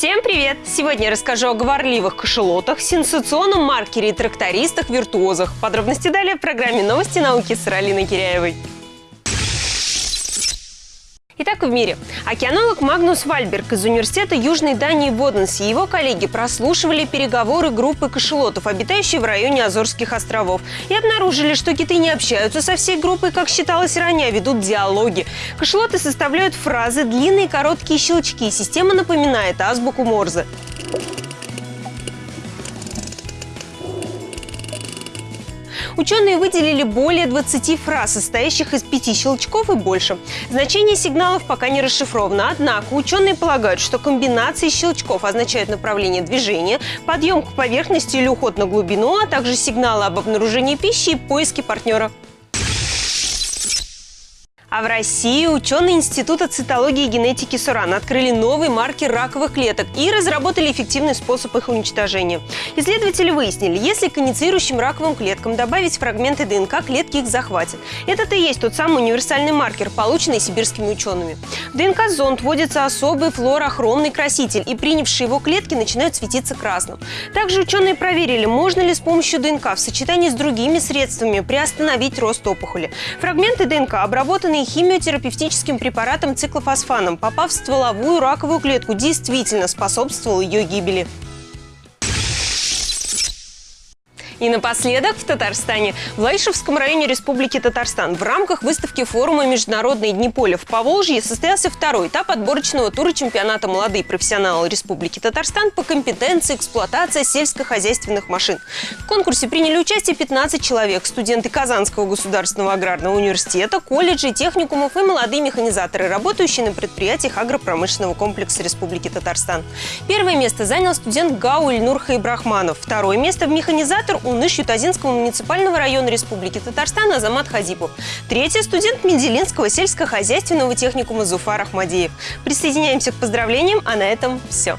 Всем привет! Сегодня я расскажу о говорливых кошелотах, сенсационном маркере и трактористах-виртуозах. Подробности далее в программе «Новости науки» с Ралиной Киряевой. Итак, в мире. Океанолог Магнус Вальберг из Университета Южной Дании Боденс и его коллеги прослушивали переговоры группы кошелотов, обитающей в районе Азорских островов, и обнаружили, что киты не общаются со всей группой, как считалось ранее, а ведут диалоги. Кошелоты составляют фразы, длинные короткие щелчки. Система напоминает азбуку Морзе. Ученые выделили более 20 фраз, состоящих из пяти щелчков и больше. Значение сигналов пока не расшифровано, однако ученые полагают, что комбинации щелчков означают направление движения, подъем к поверхности или уход на глубину, а также сигналы об обнаружении пищи и поиске партнера. А в России ученые Института цитологии и генетики СУРАН открыли новый маркер раковых клеток и разработали эффективный способ их уничтожения. Исследователи выяснили, если к инициирующим раковым клеткам добавить фрагменты ДНК, клетки их захватят. Это-то и есть тот самый универсальный маркер, полученный сибирскими учеными. В ДНК-зонд вводится особый флуорохромный краситель, и принявшие его клетки начинают светиться красным. Также ученые проверили, можно ли с помощью ДНК в сочетании с другими средствами приостановить рост опухоли. Фрагменты ДНК обработаны лечении химиотерапевтическим препаратом циклофосфаном, попав в стволовую раковую клетку, действительно способствовал ее гибели. И напоследок в Татарстане. В Лайшевском районе Республики Татарстан в рамках выставки форума «Международные дни поля» в Поволжье состоялся второй этап отборочного тура чемпионата «Молодые профессионалы Республики Татарстан» по компетенции эксплуатация сельскохозяйственных машин. В конкурсе приняли участие 15 человек – студенты Казанского государственного аграрного университета, колледжей, техникумов и молодые механизаторы, работающие на предприятиях агропромышленного комплекса Республики Татарстан. Первое место занял студент ГАУ Ильнур Хайбрахманов. Второе место в механизатор Уныш Ютазинского муниципального района Республики Татарстан Азамат Хазипов. Третий – студент Менделинского сельскохозяйственного техникума Зуфар Ахмадеев. Присоединяемся к поздравлениям, а на этом все.